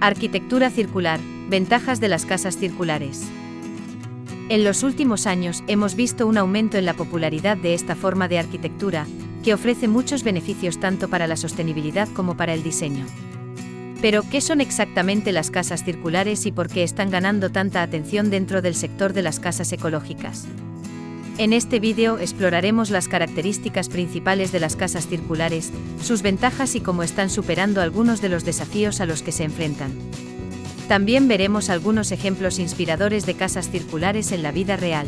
Arquitectura circular, ventajas de las casas circulares. En los últimos años hemos visto un aumento en la popularidad de esta forma de arquitectura, que ofrece muchos beneficios tanto para la sostenibilidad como para el diseño. Pero, ¿qué son exactamente las casas circulares y por qué están ganando tanta atención dentro del sector de las casas ecológicas? En este vídeo exploraremos las características principales de las casas circulares, sus ventajas y cómo están superando algunos de los desafíos a los que se enfrentan. También veremos algunos ejemplos inspiradores de casas circulares en la vida real.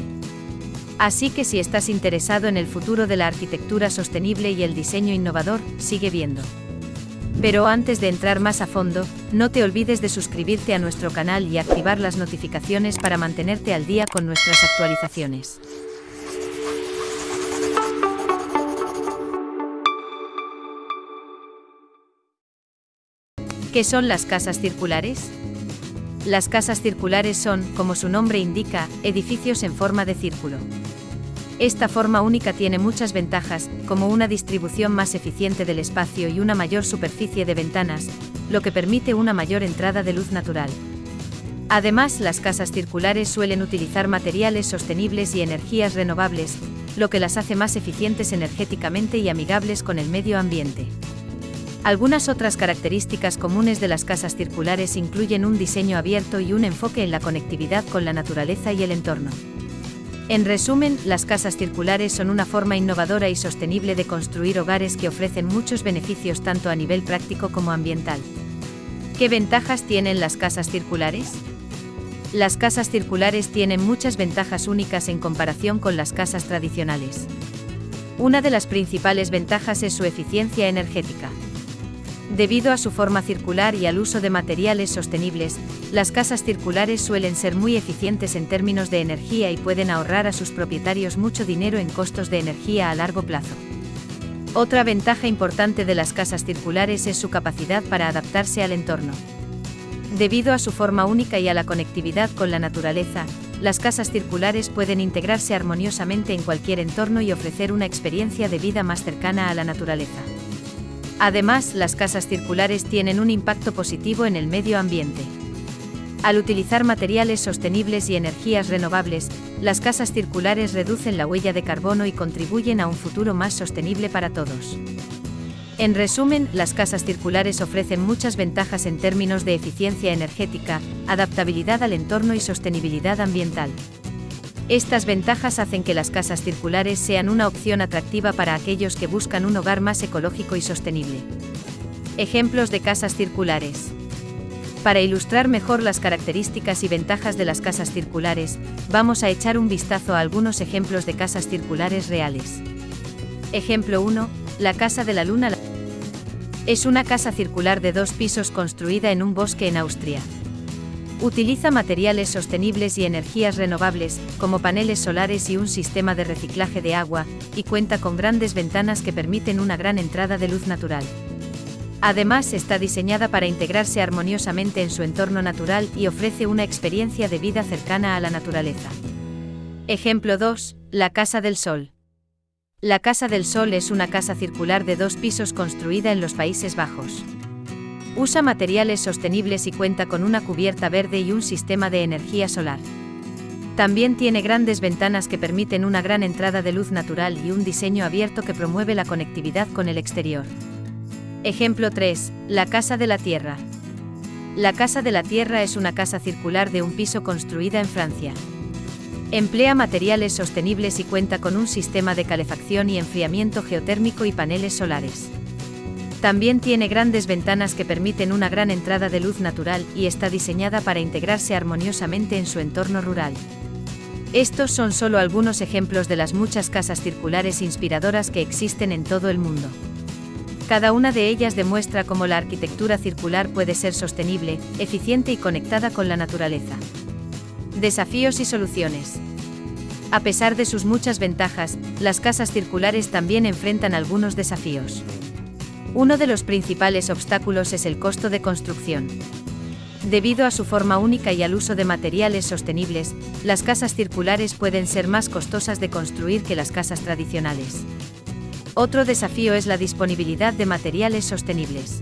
Así que si estás interesado en el futuro de la arquitectura sostenible y el diseño innovador, sigue viendo. Pero antes de entrar más a fondo, no te olvides de suscribirte a nuestro canal y activar las notificaciones para mantenerte al día con nuestras actualizaciones. ¿Qué son las casas circulares? Las casas circulares son, como su nombre indica, edificios en forma de círculo. Esta forma única tiene muchas ventajas, como una distribución más eficiente del espacio y una mayor superficie de ventanas, lo que permite una mayor entrada de luz natural. Además, las casas circulares suelen utilizar materiales sostenibles y energías renovables, lo que las hace más eficientes energéticamente y amigables con el medio ambiente. Algunas otras características comunes de las casas circulares incluyen un diseño abierto y un enfoque en la conectividad con la naturaleza y el entorno. En resumen, las casas circulares son una forma innovadora y sostenible de construir hogares que ofrecen muchos beneficios tanto a nivel práctico como ambiental. ¿Qué ventajas tienen las casas circulares? Las casas circulares tienen muchas ventajas únicas en comparación con las casas tradicionales. Una de las principales ventajas es su eficiencia energética. Debido a su forma circular y al uso de materiales sostenibles, las casas circulares suelen ser muy eficientes en términos de energía y pueden ahorrar a sus propietarios mucho dinero en costos de energía a largo plazo. Otra ventaja importante de las casas circulares es su capacidad para adaptarse al entorno. Debido a su forma única y a la conectividad con la naturaleza, las casas circulares pueden integrarse armoniosamente en cualquier entorno y ofrecer una experiencia de vida más cercana a la naturaleza. Además, las casas circulares tienen un impacto positivo en el medio ambiente. Al utilizar materiales sostenibles y energías renovables, las casas circulares reducen la huella de carbono y contribuyen a un futuro más sostenible para todos. En resumen, las casas circulares ofrecen muchas ventajas en términos de eficiencia energética, adaptabilidad al entorno y sostenibilidad ambiental. Estas ventajas hacen que las casas circulares sean una opción atractiva para aquellos que buscan un hogar más ecológico y sostenible. Ejemplos de casas circulares. Para ilustrar mejor las características y ventajas de las casas circulares, vamos a echar un vistazo a algunos ejemplos de casas circulares reales. Ejemplo 1. La Casa de la Luna. Es una casa circular de dos pisos construida en un bosque en Austria. Utiliza materiales sostenibles y energías renovables, como paneles solares y un sistema de reciclaje de agua, y cuenta con grandes ventanas que permiten una gran entrada de luz natural. Además está diseñada para integrarse armoniosamente en su entorno natural y ofrece una experiencia de vida cercana a la naturaleza. Ejemplo 2. La Casa del Sol. La Casa del Sol es una casa circular de dos pisos construida en los Países Bajos. Usa materiales sostenibles y cuenta con una cubierta verde y un sistema de energía solar. También tiene grandes ventanas que permiten una gran entrada de luz natural y un diseño abierto que promueve la conectividad con el exterior. Ejemplo 3. La Casa de la Tierra. La Casa de la Tierra es una casa circular de un piso construida en Francia. Emplea materiales sostenibles y cuenta con un sistema de calefacción y enfriamiento geotérmico y paneles solares. También tiene grandes ventanas que permiten una gran entrada de luz natural y está diseñada para integrarse armoniosamente en su entorno rural. Estos son solo algunos ejemplos de las muchas casas circulares inspiradoras que existen en todo el mundo. Cada una de ellas demuestra cómo la arquitectura circular puede ser sostenible, eficiente y conectada con la naturaleza. Desafíos y soluciones. A pesar de sus muchas ventajas, las casas circulares también enfrentan algunos desafíos. Uno de los principales obstáculos es el costo de construcción. Debido a su forma única y al uso de materiales sostenibles, las casas circulares pueden ser más costosas de construir que las casas tradicionales. Otro desafío es la disponibilidad de materiales sostenibles.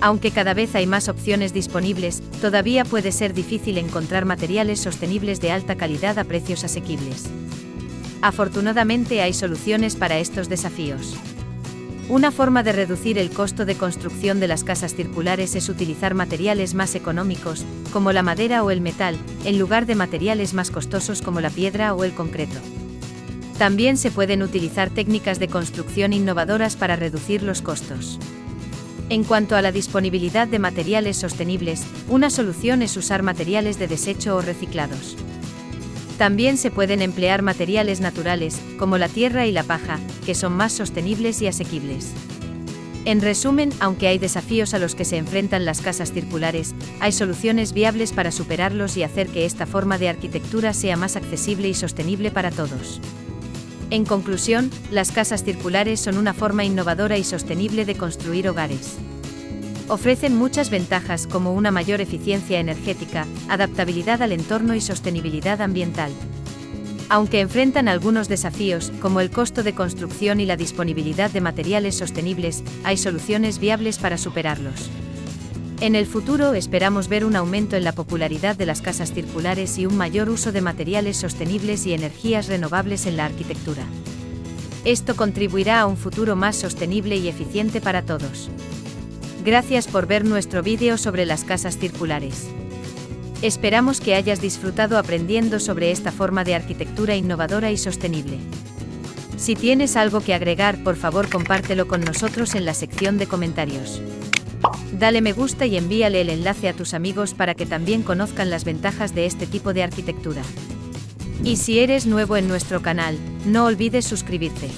Aunque cada vez hay más opciones disponibles, todavía puede ser difícil encontrar materiales sostenibles de alta calidad a precios asequibles. Afortunadamente hay soluciones para estos desafíos. Una forma de reducir el costo de construcción de las casas circulares es utilizar materiales más económicos, como la madera o el metal, en lugar de materiales más costosos como la piedra o el concreto. También se pueden utilizar técnicas de construcción innovadoras para reducir los costos. En cuanto a la disponibilidad de materiales sostenibles, una solución es usar materiales de desecho o reciclados. También se pueden emplear materiales naturales, como la tierra y la paja, que son más sostenibles y asequibles. En resumen, aunque hay desafíos a los que se enfrentan las casas circulares, hay soluciones viables para superarlos y hacer que esta forma de arquitectura sea más accesible y sostenible para todos. En conclusión, las casas circulares son una forma innovadora y sostenible de construir hogares. Ofrecen muchas ventajas como una mayor eficiencia energética, adaptabilidad al entorno y sostenibilidad ambiental. Aunque enfrentan algunos desafíos, como el costo de construcción y la disponibilidad de materiales sostenibles, hay soluciones viables para superarlos. En el futuro esperamos ver un aumento en la popularidad de las casas circulares y un mayor uso de materiales sostenibles y energías renovables en la arquitectura. Esto contribuirá a un futuro más sostenible y eficiente para todos. Gracias por ver nuestro vídeo sobre las casas circulares. Esperamos que hayas disfrutado aprendiendo sobre esta forma de arquitectura innovadora y sostenible. Si tienes algo que agregar, por favor compártelo con nosotros en la sección de comentarios. Dale me gusta y envíale el enlace a tus amigos para que también conozcan las ventajas de este tipo de arquitectura. Y si eres nuevo en nuestro canal, no olvides suscribirte.